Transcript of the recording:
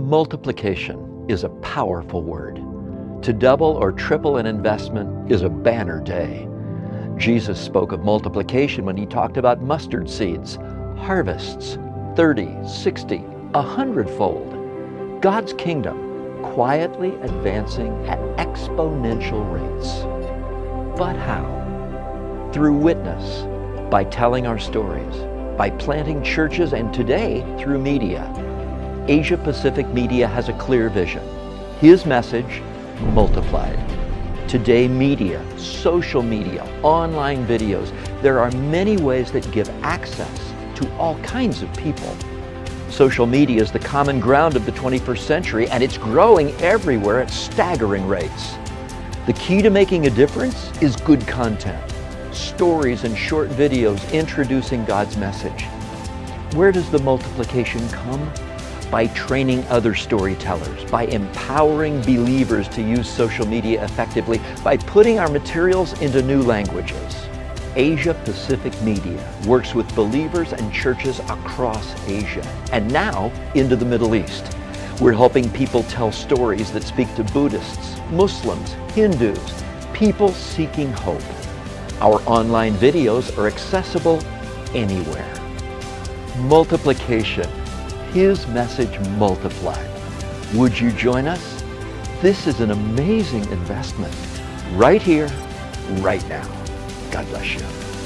Multiplication is a powerful word. To double or triple an investment is a banner day. Jesus spoke of multiplication when he talked about mustard seeds, harvests, 30, 60, a hundredfold. God's kingdom quietly advancing at exponential rates. But how? Through witness, by telling our stories, by planting churches, and today through media. Asia Pacific Media has a clear vision. His message, multiplied. Today, media, social media, online videos, there are many ways that give access to all kinds of people. Social media is the common ground of the 21st century and it's growing everywhere at staggering rates. The key to making a difference is good content, stories and short videos introducing God's message. Where does the multiplication come? By training other storytellers, by empowering believers to use social media effectively, by putting our materials into new languages. Asia Pacific Media works with believers and churches across Asia and now into the Middle East. We're helping people tell stories that speak to Buddhists, Muslims, Hindus, people seeking hope. Our online videos are accessible anywhere. Multiplication his message multiplied. Would you join us? This is an amazing investment right here, right now. God bless you.